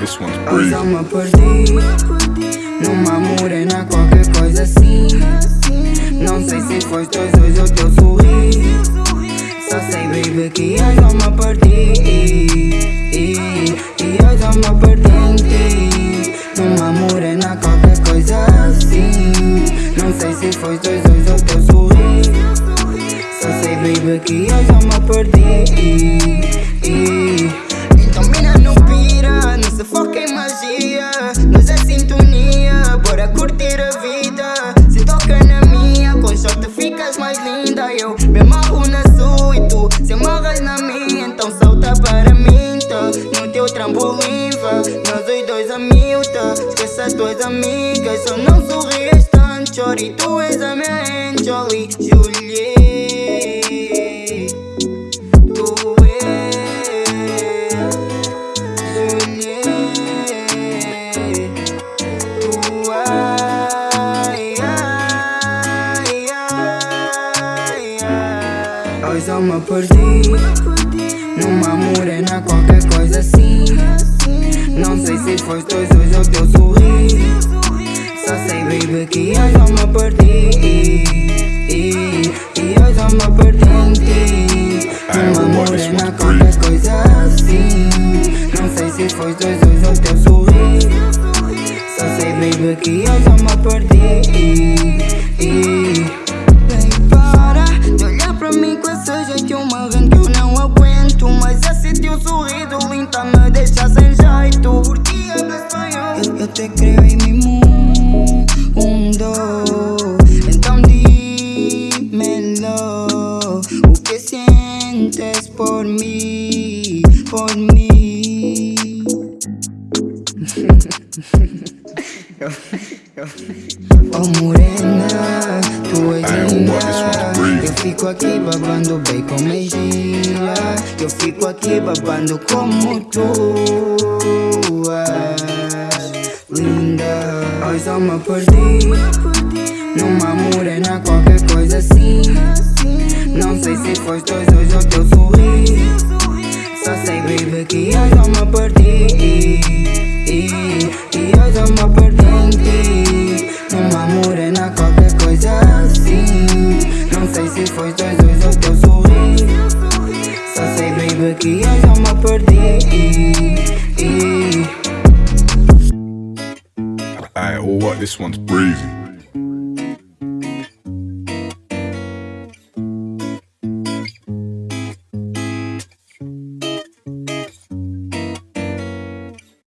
this one's breezy. eu me perdi Numa morena, qualquer coisa assim Não sei se foi dois hoje o teu sorriso Só sei, baby, que hoje eu me perdi E perdi em ti Numa morena, qualquer coisa assim Não sei se foi dois hoje o teu sorriso Só sei, baby, que hoje eu me perdi sintonia, bora curtir a vida Se toca na minha, com shot ficas mais linda Eu me amarro na sua e tu se amarras na minha Então salta para mim, tá? No teu trambolim, vá Nós os dois a mil, tá? Esqueça as tuas amigas, só não sorrias tanto Chori, tu és a minha angel e Juliet eu me perdi Numa morena, qualquer coisa assim. Não sei se foi dois hoje o teu sorriso Só sei, baby, que hoje eu me perdi E hoje eu me perdi Numa morena, qualquer coisa assim. Não sei se foi dois hoje o teu sorriso Só sei, baby, que hoje eu me perdi sorriso lindo tá me deixa sem jeito Porque hablo espanhol Eu, eu te creo em mi mundo. Então dímelo O que sientes por mim, por mim Oh morena, tu és Ai, linda Eu fico aqui babando bem com magia Eu fico aqui babando como tu és. Linda, hoje eu me perdi Numa morena, qualquer coisa assim. Não sei se dois hoje o teu sorriso Só sei, baby, que hoje eu me perdi E hoje eu me perdi Numa morena, qualquer coisa assim sei se foi dois hoje o teu sorriso Só sei, baby, que hoje eu me perdi Alright, well, what? This one's breezy.